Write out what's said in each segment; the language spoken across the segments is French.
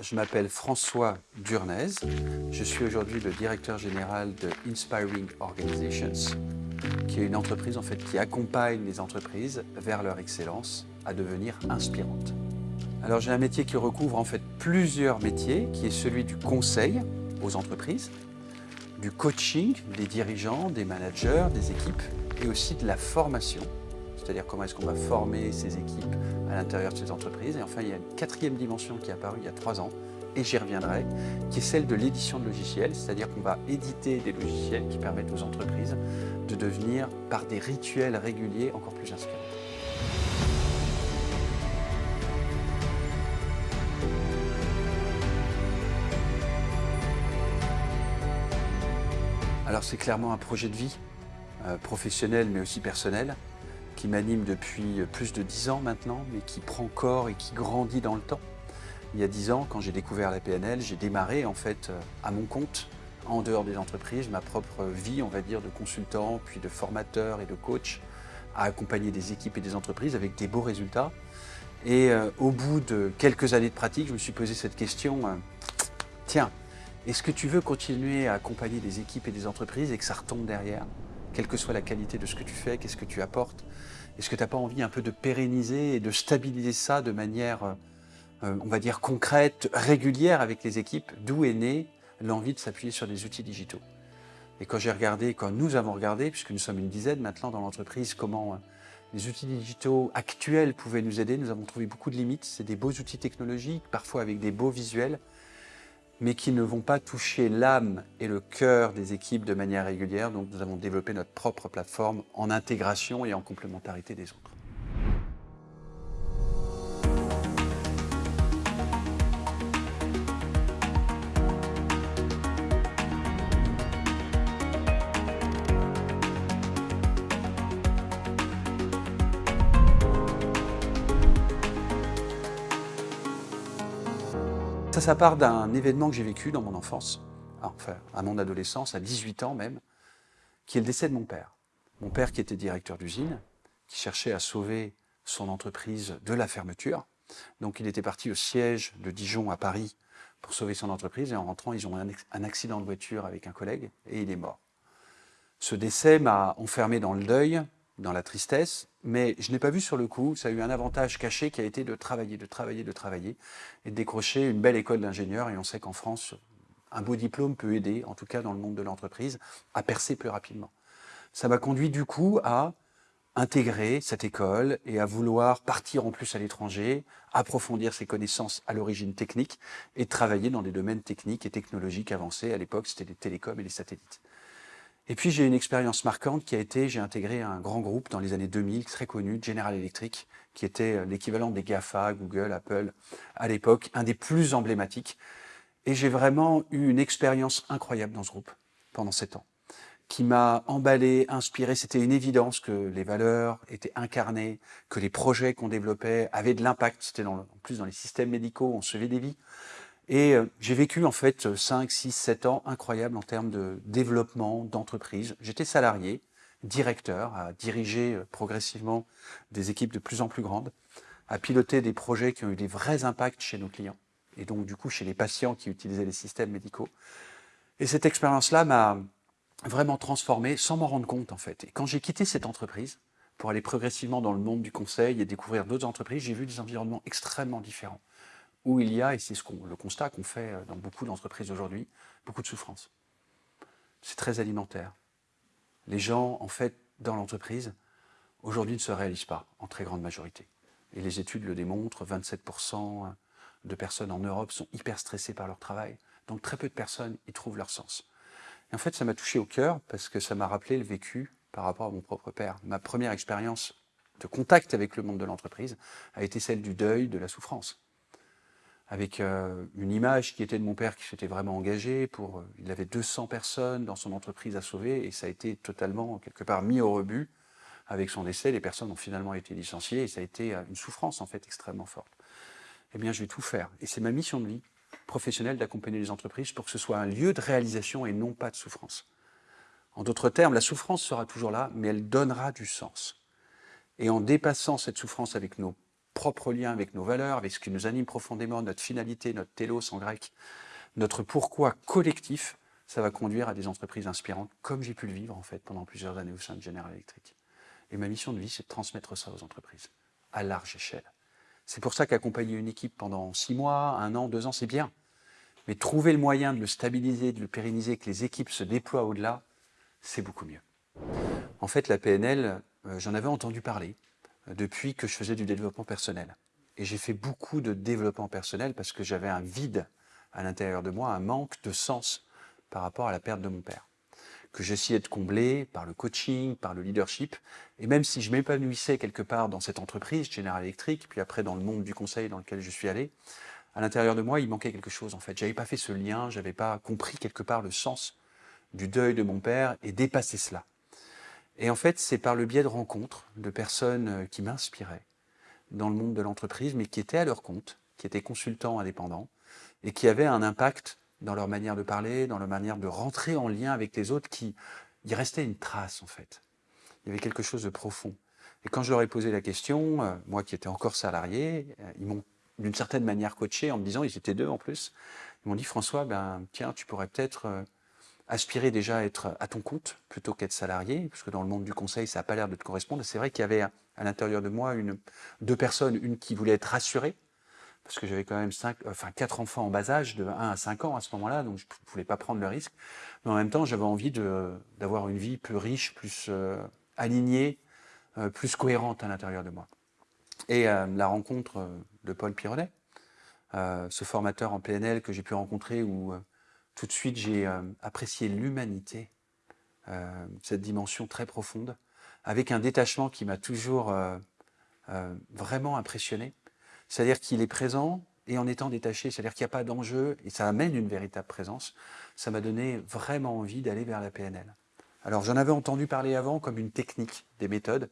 je m'appelle François Durnez. Je suis aujourd'hui le directeur général de Inspiring Organizations, qui est une entreprise en fait qui accompagne les entreprises vers leur excellence à devenir inspirantes. Alors j'ai un métier qui recouvre en fait plusieurs métiers, qui est celui du conseil aux entreprises, du coaching des dirigeants, des managers, des équipes et aussi de la formation c'est-à-dire comment est-ce qu'on va former ces équipes à l'intérieur de ces entreprises. Et enfin, il y a une quatrième dimension qui est apparue il y a trois ans, et j'y reviendrai, qui est celle de l'édition de logiciels, c'est-à-dire qu'on va éditer des logiciels qui permettent aux entreprises de devenir, par des rituels réguliers, encore plus inspirants. Alors c'est clairement un projet de vie, euh, professionnel mais aussi personnel qui m'anime depuis plus de dix ans maintenant, mais qui prend corps et qui grandit dans le temps. Il y a dix ans, quand j'ai découvert la PNL, j'ai démarré en fait à mon compte, en dehors des entreprises, ma propre vie, on va dire, de consultant, puis de formateur et de coach, à accompagner des équipes et des entreprises avec des beaux résultats. Et euh, au bout de quelques années de pratique, je me suis posé cette question, euh, tiens, est-ce que tu veux continuer à accompagner des équipes et des entreprises et que ça retombe derrière? Quelle que soit la qualité de ce que tu fais, qu'est-ce que tu apportes Est-ce que tu n'as pas envie un peu de pérenniser et de stabiliser ça de manière, euh, on va dire, concrète, régulière avec les équipes? D'où est née l'envie de s'appuyer sur des outils digitaux? Et quand j'ai regardé, quand nous avons regardé, puisque nous sommes une dizaine maintenant dans l'entreprise, comment euh, les outils digitaux actuels pouvaient nous aider, nous avons trouvé beaucoup de limites. C'est des beaux outils technologiques, parfois avec des beaux visuels, mais qui ne vont pas toucher l'âme et le cœur des équipes de manière régulière. Donc nous avons développé notre propre plateforme en intégration et en complémentarité des autres. Ça, part d'un événement que j'ai vécu dans mon enfance, enfin à mon adolescence, à 18 ans même, qui est le décès de mon père. Mon père qui était directeur d'usine, qui cherchait à sauver son entreprise de la fermeture. Donc il était parti au siège de Dijon à Paris pour sauver son entreprise et en rentrant, ils ont eu un accident de voiture avec un collègue et il est mort. Ce décès m'a enfermé dans le deuil, dans la tristesse, mais je n'ai pas vu sur le coup, ça a eu un avantage caché qui a été de travailler, de travailler, de travailler, et de décrocher une belle école d'ingénieur, et on sait qu'en France, un beau diplôme peut aider, en tout cas dans le monde de l'entreprise, à percer plus rapidement. Ça m'a conduit du coup à intégrer cette école et à vouloir partir en plus à l'étranger, approfondir ses connaissances à l'origine technique et travailler dans des domaines techniques et technologiques avancés. À l'époque, c'était les télécoms et les satellites. Et puis j'ai une expérience marquante qui a été, j'ai intégré un grand groupe dans les années 2000, très connu, General Electric, qui était euh, l'équivalent des GAFA, Google, Apple, à l'époque, un des plus emblématiques. Et j'ai vraiment eu une expérience incroyable dans ce groupe pendant sept ans, qui m'a emballé, inspiré. C'était une évidence que les valeurs étaient incarnées, que les projets qu'on développait avaient de l'impact. C'était en plus dans les systèmes médicaux, on sauvait des vies. Et euh, j'ai vécu en fait 5, 6, 7 ans incroyables en termes de développement d'entreprise. J'étais salarié, directeur, à diriger euh, progressivement des équipes de plus en plus grandes, à piloter des projets qui ont eu des vrais impacts chez nos clients, et donc du coup chez les patients qui utilisaient les systèmes médicaux. Et cette expérience-là m'a vraiment transformé sans m'en rendre compte en fait. Et quand j'ai quitté cette entreprise pour aller progressivement dans le monde du conseil et découvrir d'autres entreprises, j'ai vu des environnements extrêmement différents où il y a, et c'est ce le constat qu'on fait euh, dans beaucoup d'entreprises aujourd'hui, beaucoup de souffrance. C'est très alimentaire. Les gens, en fait, dans l'entreprise, aujourd'hui ne se réalisent pas, en très grande majorité. Et les études le démontrent, 27% de personnes en Europe sont hyper stressées par leur travail. Donc très peu de personnes y trouvent leur sens. Et en fait, ça m'a touché au cœur parce que ça m'a rappelé le vécu par rapport à mon propre père. Ma première expérience de contact avec le monde de l'entreprise a été celle du deuil, de la souffrance avec euh, une image qui était de mon père qui s'était vraiment engagé. Pour, euh, il avait 200 personnes dans son entreprise à sauver et ça a été totalement, quelque part, mis au rebut. Avec son décès, les personnes ont finalement été licenciées et ça a été euh, une souffrance, en fait, extrêmement forte. Eh bien, je vais tout faire. Et c'est ma mission de vie professionnelle d'accompagner les entreprises pour que ce soit un lieu de réalisation et non pas de souffrance. En d'autres termes, la souffrance sera toujours là, mais elle donnera du sens. Et en dépassant cette souffrance avec nos propre lien avec nos valeurs, avec ce qui nous anime profondément, notre finalité, notre télos en grec, notre pourquoi collectif, ça va conduire à des entreprises inspirantes, comme j'ai pu le vivre en fait pendant plusieurs années au sein de General Electric. Et ma mission de vie, c'est de transmettre ça aux entreprises, à large échelle. C'est pour ça qu'accompagner une équipe pendant six mois, un an, deux ans, c'est bien. Mais trouver le moyen de le stabiliser, de le pérenniser, que les équipes se déploient au-delà, c'est beaucoup mieux. En fait, la PNL, euh, j'en avais entendu parler depuis que je faisais du développement personnel. Et j'ai fait beaucoup de développement personnel parce que j'avais un vide à l'intérieur de moi, un manque de sens par rapport à la perte de mon père, que j'essayais de combler par le coaching, par le leadership. Et même si je m'épanouissais quelque part dans cette entreprise, General Electric, puis après dans le monde du conseil dans lequel je suis allé, à l'intérieur de moi, il manquait quelque chose en fait. J'avais pas fait ce lien, j'avais pas compris quelque part le sens du deuil de mon père et dépasser cela. Et en fait, c'est par le biais de rencontres de personnes euh, qui m'inspiraient dans le monde de l'entreprise, mais qui étaient à leur compte, qui étaient consultants indépendants et qui avaient un impact dans leur manière de parler, dans leur manière de rentrer en lien avec les autres, qui y restait une trace en fait. Il y avait quelque chose de profond. Et quand je leur ai posé la question, euh, moi qui étais encore salarié, euh, ils m'ont d'une certaine manière coaché en me disant, ils étaient deux en plus, ils m'ont dit François, ben tiens, tu pourrais peut-être aspirer déjà à être à ton compte plutôt qu'être salarié, parce que dans le monde du conseil, ça n'a pas l'air de te correspondre. C'est vrai qu'il y avait à l'intérieur de moi une, deux personnes, une qui voulait être rassurée, parce que j'avais quand même cinq, enfin, quatre enfants en bas âge, de 1 à 5 ans à ce moment-là, donc je ne voulais pas prendre le risque. Mais en même temps, j'avais envie d'avoir une vie plus riche, plus euh, alignée, euh, plus cohérente à l'intérieur de moi. Et euh, la rencontre de Paul Pironnet, ce formateur en PNL que j'ai pu rencontrer, où tout de suite j'ai apprécié l'humanité, cette dimension très profonde, avec un détachement qui m'a toujours vraiment impressionné c'est-à-dire qu'il est présent et en étant détaché, c'est-à-dire qu'il n'y a pas d'enjeu et ça amène une véritable présence, ça m'a donné vraiment envie d'aller vers la PNL. Alors j'en avais entendu parler avant comme une technique, des méthodes,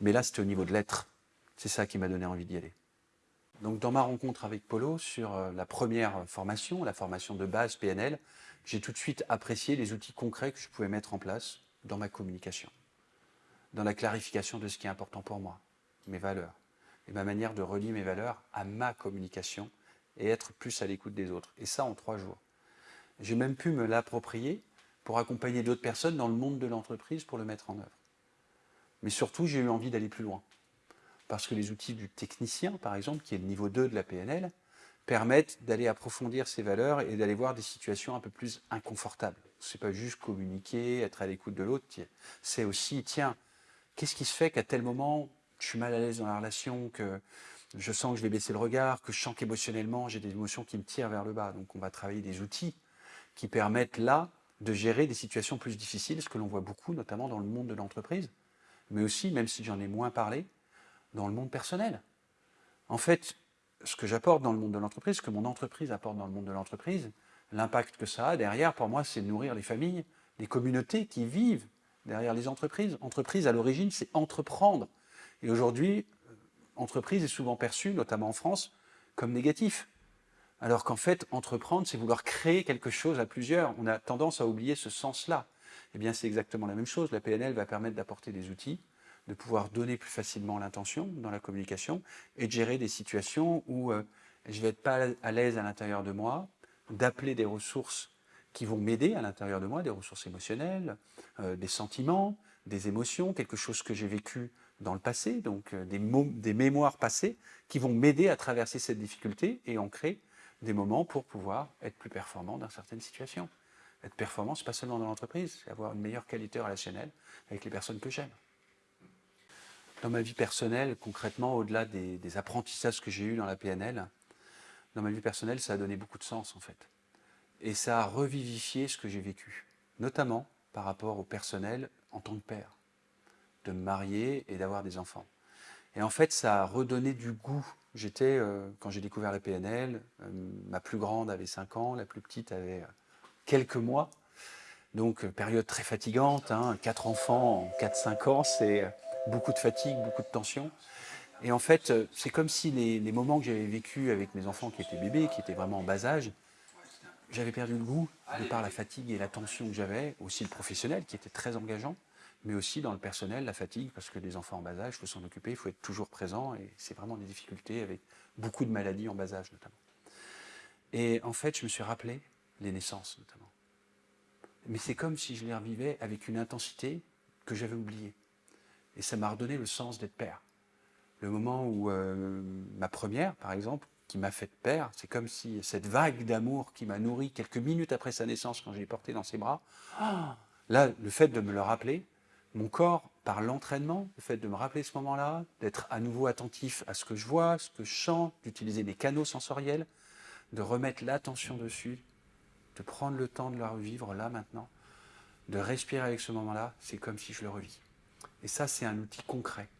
mais là c'était au niveau de l'être. C'est ça qui m'a donné envie d'y aller. Donc dans ma rencontre avec Polo sur euh, la première formation, la formation de base PNL, j'ai tout de suite apprécié les outils concrets que je pouvais mettre en place dans ma communication, dans la clarification de ce qui est important pour moi, mes valeurs, et ma manière de relier mes valeurs à ma communication et être plus à l'écoute des autres. Et ça en trois jours. J'ai même pu me l'approprier pour accompagner d'autres personnes dans le monde de l'entreprise pour le mettre en œuvre. Mais surtout, j'ai eu envie d'aller plus loin. Parce que les outils du technicien, par exemple, qui est le niveau 2 de la PNL, permettent d'aller approfondir ces valeurs et d'aller voir des situations un peu plus inconfortables. Ce n'est pas juste communiquer, être à l'écoute de l'autre, c'est aussi, tiens, qu'est-ce qui se fait qu'à tel moment, je suis mal à l'aise dans la relation, que je sens que je vais baisser le regard, que je sens qu'émotionnellement, j'ai des émotions qui me tirent vers le bas. Donc on va travailler des outils qui permettent là de gérer des situations plus difficiles, ce que l'on voit beaucoup, notamment dans le monde de l'entreprise, mais aussi, même si j'en ai moins parlé, dans le monde personnel. En fait, ce que j'apporte dans le monde de l'entreprise, ce que mon entreprise apporte dans le monde de l'entreprise, l'impact que ça a derrière, pour moi, c'est nourrir les familles, les communautés qui vivent derrière les entreprises. Entreprise, à l'origine, c'est entreprendre. Et aujourd'hui, entreprise est souvent perçue, notamment en France, comme négatif. Alors qu'en fait, entreprendre, c'est vouloir créer quelque chose à plusieurs. On a tendance à oublier ce sens-là. Eh bien, c'est exactement la même chose. La PNL va permettre d'apporter des outils, de pouvoir donner plus facilement l'intention dans la communication et de gérer des situations où euh, je vais être pas à l'aise à l'intérieur de moi, d'appeler des ressources qui vont m'aider à l'intérieur de moi, des ressources émotionnelles, euh, des sentiments, des émotions, quelque chose que j'ai vécu dans le passé, donc euh, des, mémoires passées qui vont m'aider à traverser cette difficulté et en créer des moments pour pouvoir être plus performant dans certaines situations. Être performant, n'est pas seulement dans l'entreprise, c'est avoir une meilleure qualité relationnelle avec les personnes que j'aime. Dans ma vie personnelle, concrètement, au-delà des, apprentissages que j'ai eus dans la PNL, dans ma vie personnelle, ça a donné beaucoup de sens en fait. Et ça a revivifié ce que j'ai vécu, notamment par rapport au personnel en tant que père de me marier et d'avoir des enfants. Et en fait, ça a redonné du goût. J'étais, euh, quand j'ai découvert la PNL, euh, ma plus grande avait 5 ans, la plus petite avait euh, quelques mois. Donc, période très fatigante, hein, 4 enfants en 4-5 ans, c'est beaucoup de fatigue, beaucoup de tension. Et en fait, c'est comme si les, les moments que j'avais vécu avec mes enfants qui étaient bébés, qui étaient vraiment en bas âge, j'avais perdu le goût de par la fatigue et la tension que j'avais, aussi le professionnel qui était très engageant mais aussi dans le personnel, la fatigue, parce que des enfants en bas âge, il faut s'en occuper, il faut être toujours présent, et c'est vraiment des difficultés avec beaucoup de maladies en bas âge notamment. Et en fait, je me suis rappelé les naissances notamment. Mais c'est comme si je les revivais avec une intensité que j'avais oubliée. Et ça m'a redonné le sens d'être père. Le moment où euh, ma première, par exemple, qui m'a fait père, c'est comme si cette vague d'amour qui m'a nourri quelques minutes après sa naissance quand je l'ai porté dans ses bras, ah, là, le fait de me le rappeler, mon corps, par l'entraînement, le fait de me rappeler ce moment-là, d'être à nouveau attentif à ce que je vois, ce que je sens, d'utiliser mes canaux sensoriels, de remettre l'attention dessus, de prendre le temps de le revivre là maintenant, de respirer avec ce moment-là, c'est comme si je le revis. Et ça, c'est un outil concret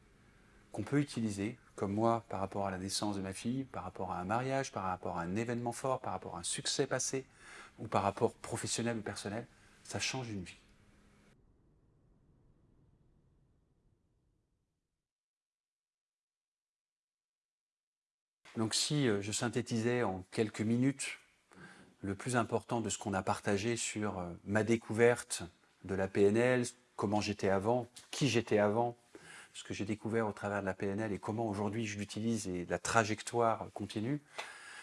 qu'on peut utiliser, comme moi, par rapport à la naissance de ma fille, par rapport à un mariage, par rapport à un événement fort, par rapport à un succès passé, ou par rapport professionnel ou personnel, ça change une vie. Donc si euh, je synthétisais en quelques minutes le plus important de ce qu'on a partagé sur euh, ma découverte de la PNL, comment j'étais avant, qui j'étais avant, ce que j'ai découvert au travers de la PNL et comment aujourd'hui je l'utilise et la trajectoire continue,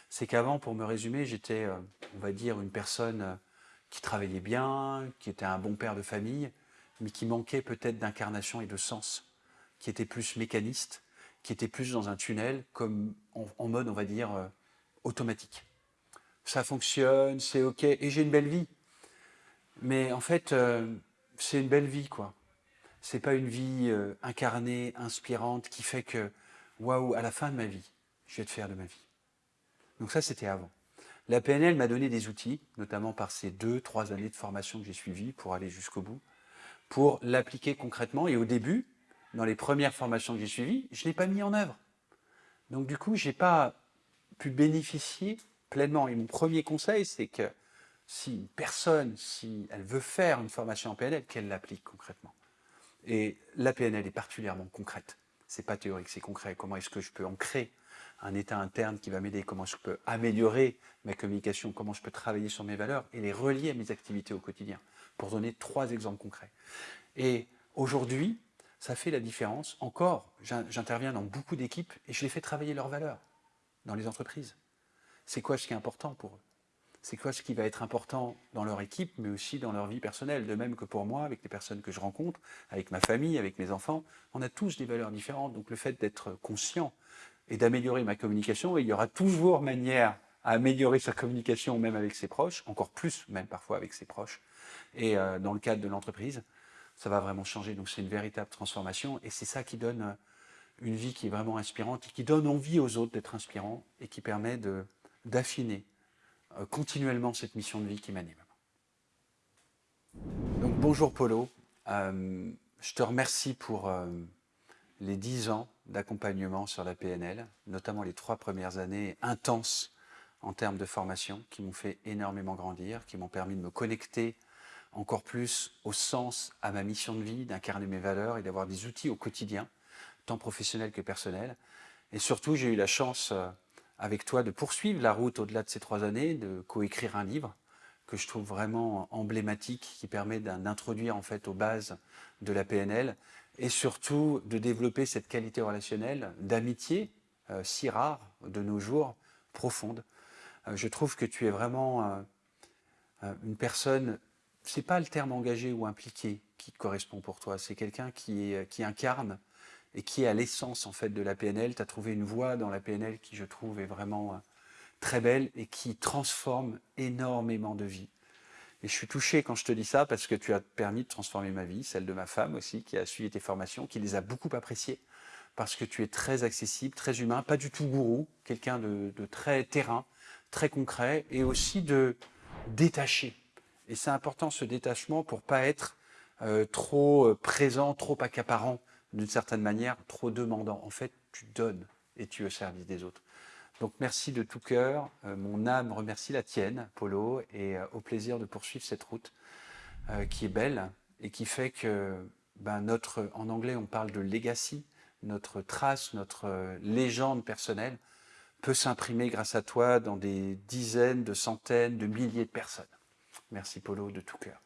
c'est qu'avant, pour me résumer, j'étais, euh, on va dire, une personne qui travaillait bien, qui était un bon père de famille, mais qui manquait peut-être d'incarnation et de sens, qui était plus mécaniste, qui était plus dans un tunnel, comme en, mode, on va dire, euh, automatique. Ça fonctionne, c'est OK, et j'ai une belle vie. Mais en fait, euh, c'est une belle vie, quoi. C'est pas une vie euh, incarnée, inspirante, qui fait que, waouh, à la fin de ma vie, je vais te faire de ma vie. Donc ça, c'était avant. La PNL m'a donné des outils, notamment par ces deux, trois années de formation que j'ai suivies pour aller jusqu'au bout, pour l'appliquer concrètement. Et au début, dans les premières formations que j'ai suivies, je ne l'ai pas mis en œuvre. Donc du coup, je n'ai pas pu bénéficier pleinement. Et mon premier conseil, c'est que si une personne, si elle veut faire une formation en PNL, qu'elle l'applique concrètement. Et la PNL est particulièrement concrète. C'est pas théorique, c'est concret. Comment est-ce que je peux ancrer un état interne qui va m'aider? Comment je peux améliorer ma communication? Comment je peux travailler sur mes valeurs et les relier à mes activités au quotidien? Pour donner trois exemples concrets. Et aujourd'hui, ça fait la différence. Encore, j'interviens dans beaucoup d'équipes et je les fais travailler leurs valeurs dans les entreprises. C'est quoi ce qui est important pour eux? C'est quoi ce qui va être important dans leur équipe, mais aussi dans leur vie personnelle De même que pour moi, avec les personnes que je rencontre, avec ma famille, avec mes enfants, on a tous des valeurs différentes. Donc le fait d'être conscient et d'améliorer ma communication, il y aura toujours manière à améliorer sa communication, même avec ses proches, encore plus même parfois avec ses proches, et euh, dans le cadre de l'entreprise, ça va vraiment changer. Donc c'est une véritable transformation et c'est ça qui donne euh, une vie qui est vraiment inspirante et qui donne envie aux autres d'être inspirants et qui permet d'affiner continuellement cette mission de vie qui m'anime. Donc bonjour Polo, euh, je te remercie pour les dix ans d'accompagnement sur la PNL, notamment les trois premières années intenses en termes de formation qui m'ont fait énormément grandir, qui m'ont permis de me connecter encore plus au sens, à ma mission de vie, d'incarner mes valeurs et d'avoir des outils au quotidien, tant professionnels que personnels. Et surtout, j'ai eu la chance euh, avec toi de poursuivre la route au-delà de ces trois années, de coécrire un livre que je trouve vraiment emblématique, qui permet d'introduire en fait aux bases de la PNL et surtout de développer cette qualité relationnelle d'amitié euh, si rare de nos jours, profonde. Euh, je trouve que tu es vraiment une personne c'est pas le terme engagé ou impliqué qui correspond pour toi, c'est quelqu'un qui incarne et qui est à l'essence en fait de la PNL. Tu as trouvé une voie dans la PNL qui je trouve est vraiment euh, très belle et qui transforme énormément de vies. Et je suis touché quand je te dis ça parce que tu as permis de transformer ma vie, celle de ma femme aussi, qui a suivi tes formations, qui les a beaucoup appréciées parce que tu es très accessible, très humain, pas du tout gourou, quelqu'un de, de très terrain, très concret et aussi de détaché. Et c'est important ce détachement pour pas être euh, trop euh, présent, trop accaparant d'une certaine manière, trop demandant. En fait, tu donnes et tu es au service des autres. Donc merci de tout cœur. Euh, mon âme remercie la tienne, Polo, et au plaisir de poursuivre cette route qui est belle et qui fait que ben, notre, en anglais on parle de legacy, notre trace, notre légende personnelle peut s'imprimer grâce à toi dans des dizaines, de centaines, de milliers de personnes. Merci Polo de tout cœur.